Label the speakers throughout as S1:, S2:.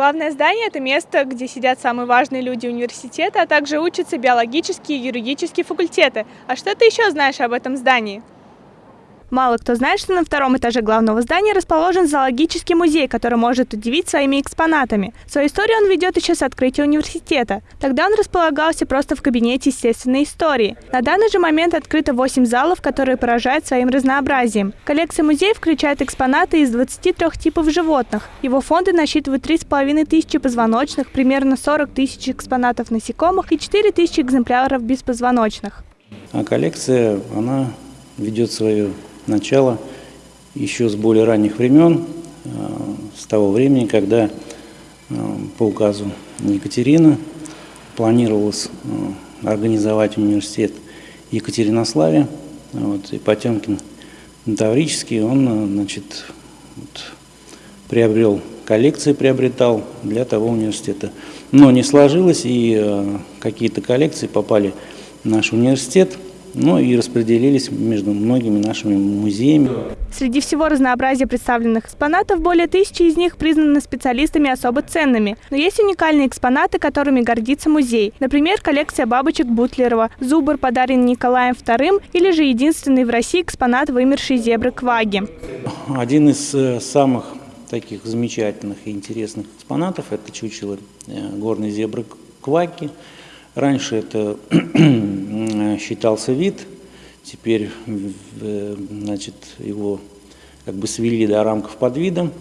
S1: Главное здание – это место, где сидят самые важные люди университета, а также учатся биологические и юридические факультеты. А что ты еще знаешь об этом здании? Мало кто знает, что на втором этаже главного здания расположен зоологический музей, который может удивить своими экспонатами. Свою историю он ведет еще с открытия университета. Тогда он располагался просто в кабинете естественной истории. На данный же момент открыто 8 залов, которые поражают своим разнообразием. Коллекция музея включает экспонаты из 23 типов животных. Его фонды насчитывают 3,5 тысячи позвоночных, примерно 40 тысяч экспонатов насекомых и 4 тысячи экземпляров беспозвоночных.
S2: А коллекция, она ведет свою начала еще с более ранних времен, э, с того времени, когда э, по указу Екатерины планировалось э, организовать университет Екатеринославе, вот, и Потемкин Таврический, он значит, вот, приобрел коллекции, приобретал для того университета. Но не сложилось, и какие-то коллекции попали в наш университет – ну и распределились между многими нашими музеями.
S1: Среди всего разнообразия представленных экспонатов, более тысячи из них признаны специалистами особо ценными. Но есть уникальные экспонаты, которыми гордится музей. Например, коллекция бабочек Бутлерова, зубр, подаренный Николаем II, или же единственный в России экспонат вымершей зебры Кваги.
S2: Один из э, самых таких замечательных и интересных экспонатов – это чучело э, горной зебры Кваки. Раньше это считался вид, теперь значит, его как бы свели до рамков под видом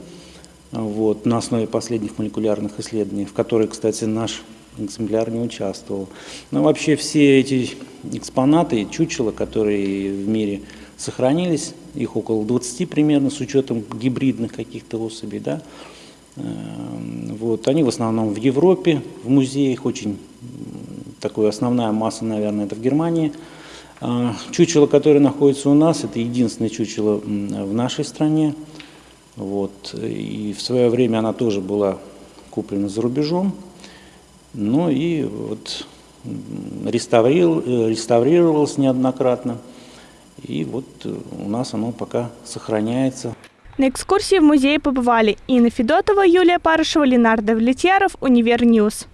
S2: вот, на основе последних молекулярных исследований, в которых, кстати, наш экземпляр не участвовал. Но вообще все эти экспонаты, чучела, которые в мире сохранились, их около 20 примерно, с учетом гибридных каких-то особей, да, эм, вот, они в основном в Европе, в музеях очень такая основная масса, наверное, это в Германии. А, чучело, которое находится у нас, это единственное чучело в нашей стране. Вот. И в свое время она тоже была куплена за рубежом. Ну и вот реставрировалась неоднократно. И вот у нас оно пока сохраняется.
S1: На экскурсии в музее побывали Инна Федотова, Юлия Парышева, Ленардо Влетьяров, Универньюз.